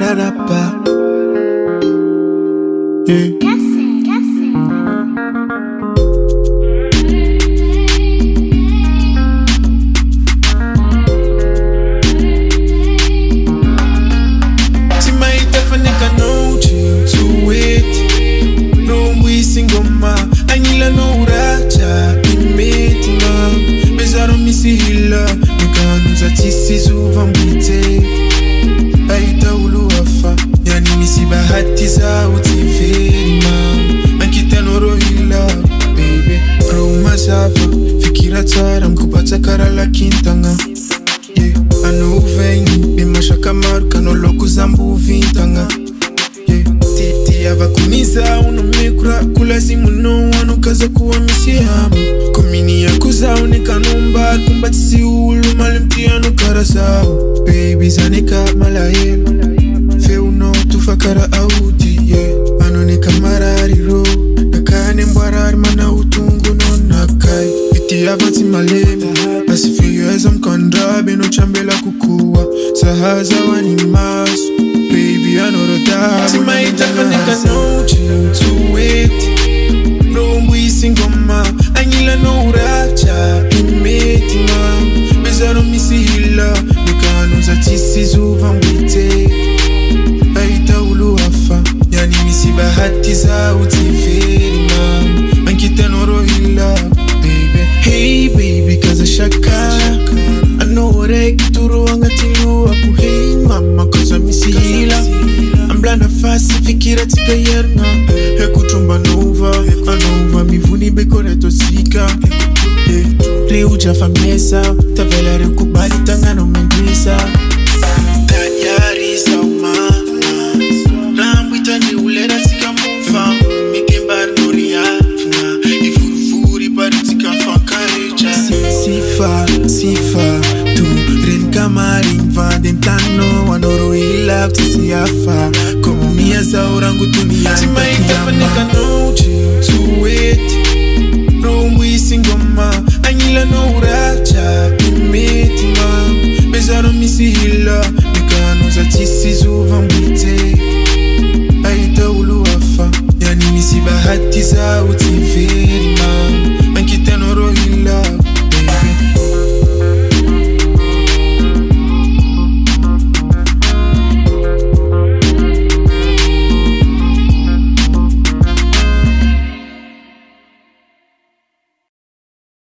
pararapa. Yeah. timaitafaneka nouchi tuweti nombwisingoma anyila nouracha kintanga yeah. anouveni bemashaka maro kanoloko zambuvintanga yeah. titi avakuniza unomekura kulasimuno anokaza kuwa misihama komini yakuzaonekanombar kumbatisi ulu malemtiano karasao bebi zaneka malayelo feuno tufakara auti nonakai iti avatsi malema asifiyeza mkandabe nochambela kukuwa sahaza wani maso bebi anorodaatimaitafaneka nouchi tuweti nombwisingoma anyila nouracha imetima bezaro misihila. Nikanuza tisizuva mbwite aitauluwafa yani misibahatiza utiverima fasifikiratsika iarina ekotrombanova anova mivony bekoretosika eh, reotra famesa tavela rekubali tagnano mendrisa tadiarisaoma rambuitani uleratsika mova mitembarnoriavna ivorivori paritsika fankaritra sifa sifa tu. Renikamariny vandentano anoro ilako tsisy afa tuniatimaitafaneka nouchi tuweti rombwisingoma anyila nouracha imetima bezaro misihila nikanuza tisizuva mbwite aitauluwafa yani misibahatiza utiverima